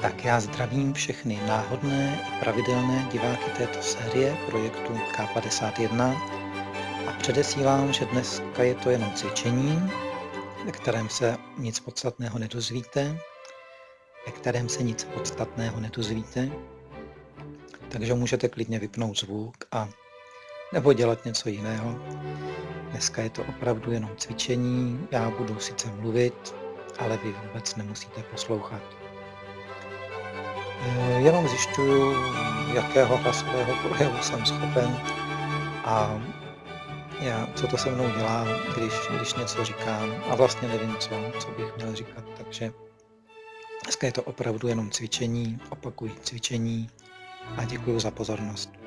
Tak já zdravím všechny náhodné i pravidelné diváky této série projektu K51 a předesílám, že dneska je to jenom cvičení, ve kterém se nic podstatného nedozvíte, ve kterém se nic podstatného nedozvíte, takže můžete klidně vypnout zvuk a nebo dělat něco jiného. Dneska je to opravdu jenom cvičení, já budu sice mluvit, ale vy vůbec nemusíte poslouchat. Jenom zjišťuju, jakého hlasového projevu jsem schopen a já, co to se mnou dělá, když, když něco říkám a vlastně nevím, co, co bych měl říkat, takže dneska je to opravdu jenom cvičení, opakuji cvičení a děkuji za pozornost.